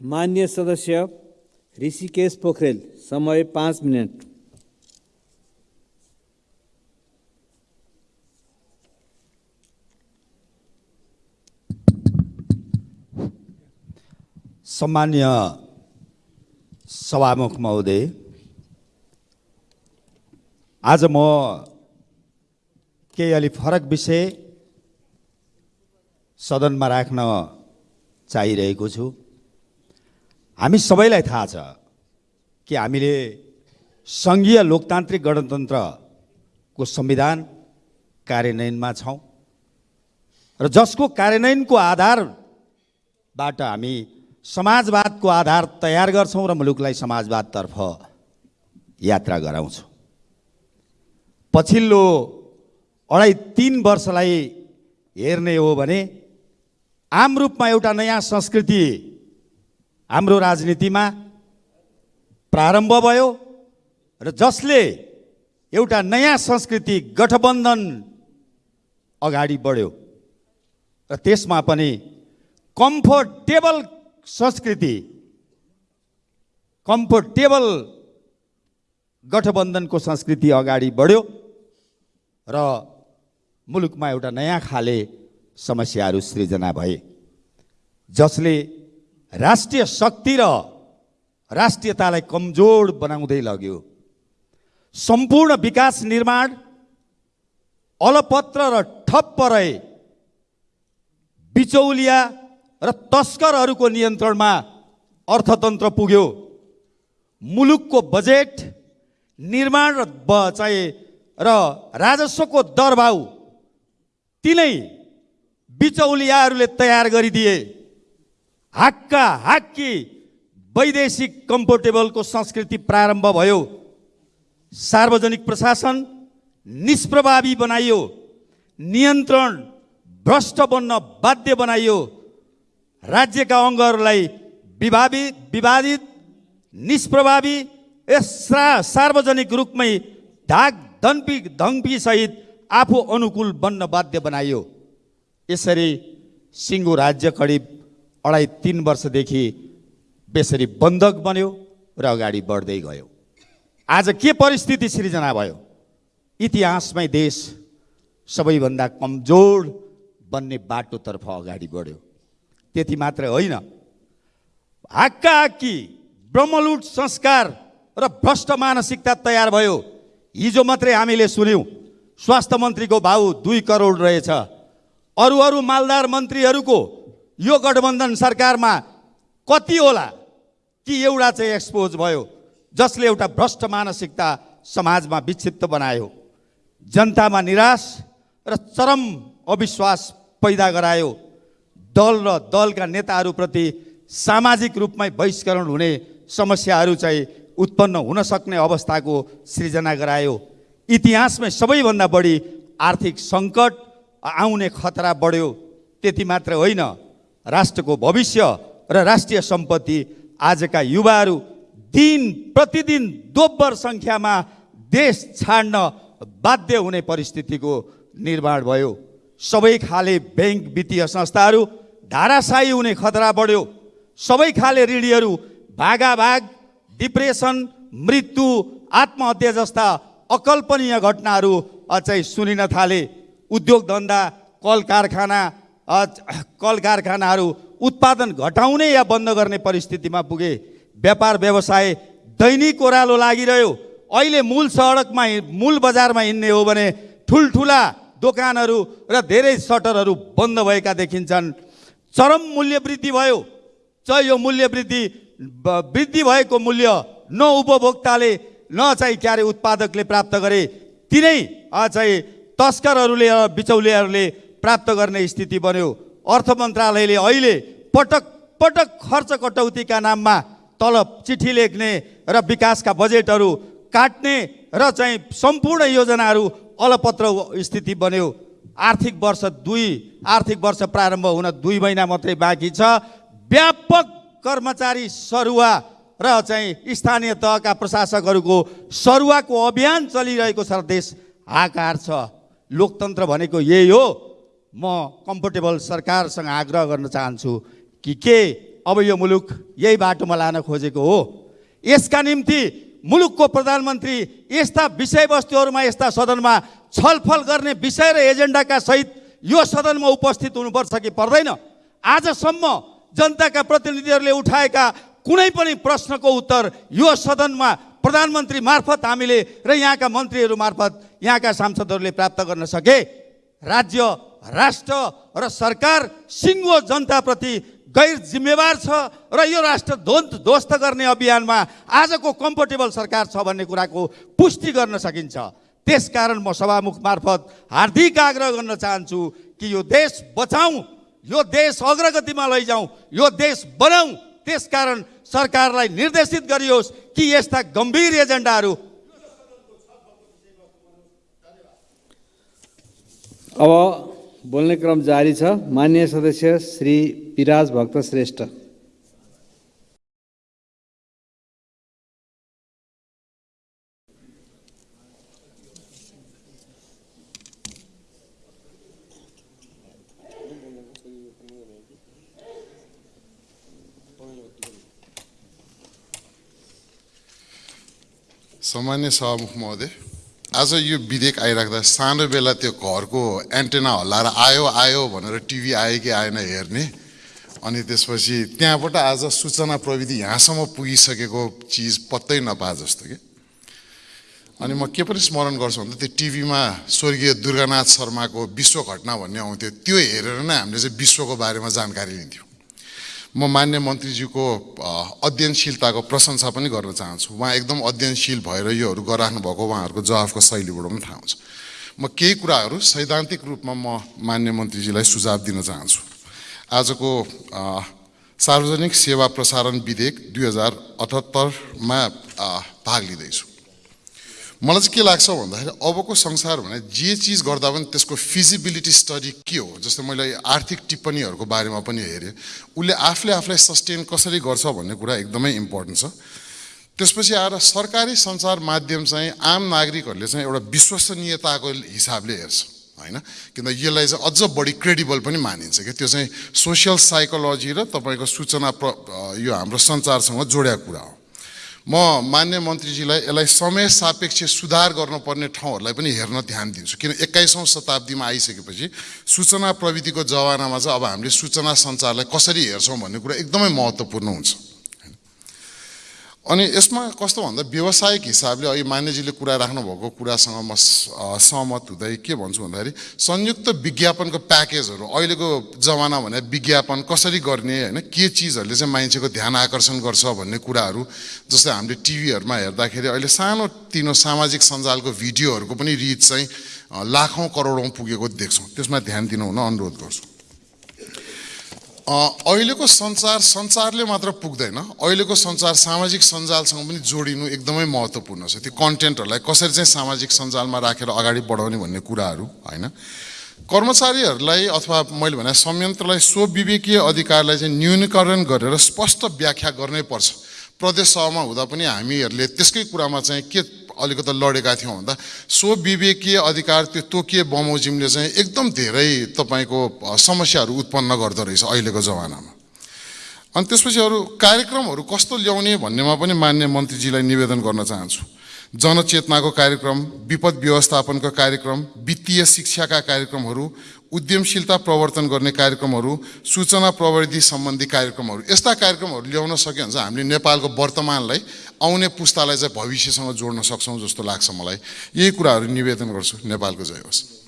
मान्य सदस्य ऋषिकेश पोखरेल समय पाँच मिनट। सम्मान्य सभामुख महोदय आज म केही अलि फरक विषय सदनमा राख्न चाहिरहेको छु। हामी सबैलाई थाहा छ कि हामीले सङ्घीय लोकतान्त्रिक गणतन्त्रको संविधान कार्यान्वयनमा छौँ र जसको कार्यान्वयनको आधारबाट हामी समाजवादको आधार तयार गर्छौँ र मुलुकलाई समाजवादतर्फ यात्रा गराउँछौँ। पछिल्लो अढाई तिन वर्षलाई हेर्ने हो भने आम रूपमा एउटा नयाँ संस्कृति हाम्रो राजनीतिमा प्रारम्भ भयो र जसले एउटा नयाँ संस्कृति गठबन्धन अगाडि बढ्यो र त्यसमा पनि कम्फोर्टेबल संस्कृति कम्फोर्टेबल गठबन्धनको संस्कृति अगाडि बढ्यो र मुलुकमा एउटा नयाँ खाले समस्याहरू सृजना भए जसले राष्ट्रिय शक्ति र राष्ट्रियतालाई कमजोर बनाउँदै लग्यो। सम्पूर्ण विकास निर्माण अलपत्र र ठप्प रहे बिचौलिया र तस्करहरूको नियन्त्रणमा अर्थतन्त्र पुग्यो। मुलुकको बजेट निर्माण र चाहिँ र राजस्वको दरभाउ तिनै बिचौलियाहरूले तयार गरिदिए। हाक्का हाक्की वैदेशिक कम्फोर्टेबलको संस्कृति प्रारम्भ भयो। सार्वजनिक प्रशासन निष्प्रभावी बनाइयो। नियन्त्रण भ्रष्ट बन्न बाध्य बनाइयो। राज्यका अङ्गहरूलाई विभावित विवादित निष्प्रभावी यस्रा सार्वजनिक रूपमै धाक धन्पी धम्पीसहित आफू अनुकूल बन्न बाध्य बनाइयो। यसरी सिङ्गो राज्य करिब अढाई तिन वर्षदेखि बेसरी बन्धक बन्यो र अगाडि बढ्दै गयो। आज के परिस्थिति सृजना भयो? इतिहासमै देश सबैभन्दा कमजोर बन्ने बाटोतर्फ अगाडि बढ्यो। त्यति मात्रै होइन। हाक्का हाक्की ब्रह्मलुट संस्कार र भ्रष्ट मानसिकता तयार भयो। हिजो मात्रै हामीले सुन्यौँ स्वास्थ्य मन्त्रीको भाउ दुई करोड रहेछ। अरू अरू मालदार मन्त्रीहरूको यो गठबन्धन सरकारमा कति होला? कि एउटा चाहिँ एक्सपोज भयो जसले एउटा भ्रष्ट मानसिकता समाजमा विक्षिप्त बनायो। जनतामा निराश र चरम अविश्वास पैदा गरायो। दल र दलका नेताहरूप्रति सामाजिक रूपमै बहिष्करण हुने समस्याहरू चाहिँ उत्पन्न हुन सक्ने अवस्थाको सृजना गरायो। इतिहासमै सबैभन्दा बढी आर्थिक सङ्कट आउने खतरा बढ्यो। त्यति मात्र होइन। राष्ट्रको भविष्य र राष्ट्रिय सम्पत्ति आजका युवाहरू दिन प्रतिदिन दोब्बर सङ्ख्यामा देश छाड्न बाध्य हुने परिस्थितिको निर्माण भयो। सबै खाले ब्याङ्क वित्तीय संस्थाहरू धाराशाही हुने खतरा बढ्यो। सबै खाले ऋणीहरू भागाभाग डिप्रेसन मृत्यु आत्महत्या जस्ता अकल्पनीय घटनाहरू चाहिँ सुनिन थाले। उद्योग धन्दा कल कारखाना कल कारखानाहरू उत्पादन घटाउने या बन्द गर्ने परिस्थितिमा पुगे। व्यापार व्यवसाय दैनिक ओह्रालो लागिरह्यो। अहिले मूल सडकमा मूल बजारमा हिँड्ने हो भने ठुल्ठुला दोकानहरू र धेरै सटरहरू बन्द भएका देखिन्छन्। चरम मूल्य वृद्धि भयो। चाहिँ यो मूल्य वृद्धि वृद्धि भएको मूल्य न उपभोक्ताले न चाहिँ के अरे उत्पादकले प्राप्त गरे। तिनै चाहिँ तस्करहरूले बिचौलियाहरूले प्राप्त गर्ने स्थिति बन्यो। अर्थ मन्त्रालयले अहिले पटक पटक खर्च कटौतीका नाममा तलब चिठी लेख्ने र विकासका बजेटहरू काट्ने र चाहिँ सम्पूर्ण योजनाहरू अलपत्र स्थिति बन्यो। आर्थिक वर्ष दुई आर्थिक वर्ष प्रारम्भ हुन दुई महिना मात्रै बाँकी छ। व्यापक कर्मचारी सरुवा र चाहिँ स्थानीय तहका प्रशासकहरूको सरुवाको अभियान चलिरहेको छ देश हाकार छ। लोकतन्त्र भनेको यही हो। म कम्फोर्टेबल सरकारसँग आग्रह गर्न चाहन्छु कि के अब यो मुलुक यही बाटोमा लान खोजेको हो? यसका निम्ति मुलुकको प्रधानमन्त्री यस्ता विषयवस्तुहरूमा यस्ता सदनमा छलफल गर्ने विषय र एजेन्डाका सहित यो सदनमा उपस्थित हुनुपर्छ कि पर्दैन? आजसम्म जनताका प्रतिनिधिहरूले उठाएका कुनै पनि प्रश्नको उत्तर यो सदनमा प्रधानमन्त्री मार्फत हामीले र यहाँका मन्त्रीहरू मार्फत यहाँका सांसदहरूले प्राप्त गर्न सके। राज्य राष्ट्र र सरकार सिङ्गो जनताप्रति गैर जिम्मेवार छ र यो राष्ट्र ध्वस्त ध्वस्त गर्ने अभियानमा आजको कम्फर्टेबल सरकार छ भन्ने कुराको पुष्टि गर्न सकिन्छ। त्यसकारण म सभामुख मार्फत हार्दिक आग्रह गर्न चाहन्छु कि यो देश बचाउँ यो देश अग्रगतिमा लैजाउँ यो देश बनाउँ। त्यसकारण सरकारलाई निर्देशित गरियोस् कि यस्ता गम्भीर एजेन्डाहरू अब बोल्ने क्रम जारी छ। मान्य सदस्य श्री पिराज भक्त श्रेष्ठ। सामान्य सभामुख महोदय। आज यो विधेयक आइराख्दा सानो बेला त्यो घरको एन्टेना हल्लाएर आयो आयो भनेर टिभी आयो कि आएन हेर्ने। अनि त्यसपछि त्यहाँबाट आज सूचना प्रविधि यहाँसम्म पुगिसकेको चिज पत्तै नपाए जस्तो कि। अनि म के पनि स्मरण गर्छु भन्दा त्यो टिभीमा स्वर्गीय दुर्गानाथ शर्माको विश्व घटना भन्ने आउँथ्यो त्यो हेरेर नै हामीले चाहिँ विश्वको बारेमा जानकारी लिन्थ्यौँ। म मान्य मन्त्रीज्यूको अध्ययनशीलताको प्रशंसा पनि गर्न चाहन्छु। उहाँ एकदम अध्ययनशील भएर योहरू गराख्नु भएको उहाँहरूको जवाफको शैलीबाट पनि थाहा हुन्छ। म केही कुराहरू सैद्धान्तिक रूपमा म मान्य मन्त्रीजीलाई सुझाव दिन चाहन्छु। आजको सार्वजनिक सेवा प्रसारण विधेयक दुई हजार अठहत्तरमा भाग लिँदैछु। मलाई चाहिँ के लाग्छ भन्दाखेरि अबको संसार भने जे चिज गर्दा पनि त्यसको फिजिबिलिटी स्टडी के हो? जस्तै मैले आर्थिक टिप्पणीहरूको बारेमा पनि हेरेँ। उसले आफूले आफूलाई सस्टेन कसरी गर्छ भन्ने कुरा एकदमै इम्पोर्टेन्ट छ। त्यसपछि आएर सरकारी सञ्चार माध्यम चाहिँ आम नागरिकहरूले चाहिँ एउटा विश्वसनीयताको हिसाबले हेर्छ होइन? किन यसलाई चाहिँ अझ बढी क्रेडिबल पनि मानिन्छ कि? त्यो चाहिँ सोसियल साइकोलोजी र तपाईँको सूचना प्र यो हाम्रो सञ्चारसँग जोडिएको कुरा हो। म मान्य मन्त्रीजीलाई यसलाई समय सापेक्ष सुधार गर्नुपर्ने ठाउँहरूलाई पनि हेर्न ध्यान दिन्छु। किन एक्काइसौँ शताब्दीमा आइसकेपछि सूचना प्रविधिको जमानामा चाहिँ अब हामीले सूचना सञ्चारलाई कसरी हेर्छौँ भन्ने कुरा एकदमै महत्त्वपूर्ण हुन्छ। अनि यसमा कस्तो भन्दा व्यावसायिक हिसाबले अहिले मान्यजीले कुरा राख्नुभएको कुरासँग म सहमत हुँदै के भन्छु भन्दाखेरि संयुक्त विज्ञापनको प्याकेजहरू अहिलेको जमाना भने विज्ञापन कसरी गर्ने होइन के चिजहरूले चाहिँ मान्छेको ध्यान आकर्षण गर्छ भन्ने कुराहरू जस्तै हामीले टिभीहरूमा हेर्दाखेरि अहिले सानो तिनो सामाजिक सञ्जालको भिडियोहरूको पनि रिच चाहिँ लाखौँ करोडौँ पुगेको देख्छौँ। त्यसमा ध्यान दिनु हुन अनुरोध गर्छु। अहिलेको सञ्चार सञ्चारले मात्र पुग्दैन। अहिलेको सञ्चार सामाजिक सञ्जालसँग पनि जोडिनु एकदमै महत्त्वपूर्ण छ। त्यो कन्टेन्टहरूलाई कसरी चाहिँ सामाजिक सञ्जालमा राखेर अगाडि बढाउने भन्ने कुराहरू होइन? कर्मचारीहरूलाई अथवा मैले भने संयन्त्रलाई स्वविवेकीय अधिकारलाई चाहिँ न्यूनीकरण गरेर स्पष्ट व्याख्या गर्नै पर्छ। प्रदेश सभामा हुँदा पनि हामीहरूले त्यसकै कुरामा चाहिँ के अलिकति लडेका थियौँ भन्दा स्वविवेकीय अधिकार त्यो तोकिए बमोजिमले चाहिँ एकदम धेरै तपाईँको समस्याहरू उत्पन्न गर्दो रहेछ अहिलेको जमानामा। अनि त्यसपछि अरू कार्यक्रमहरू कस्तो ल्याउने भन्नेमा पनि मान्य मन्त्रीजीलाई निवेदन गर्न चाहन्छु। जनचेतनाको कार्यक्रम विपद व्यवस्थापनको कार्यक्रम वित्तीय शिक्षाका कार्यक्रमहरू उद्यमशीलता प्रवर्तन गर्ने कार्यक्रमहरू सूचना प्रविधि सम्बन्धी कार्यक्रमहरू। यस्ता कार्यक्रमहरू ल्याउन सक्यो भने चाहिँ हामीले नेपालको वर्तमानलाई आउने पुस्तालाई चाहिँ भविष्यसँग जोड्न सक्छौँ जस्तो लाग्छ मलाई। यही कुराहरू निवेदन गर्छु। नेपालको जय होस्।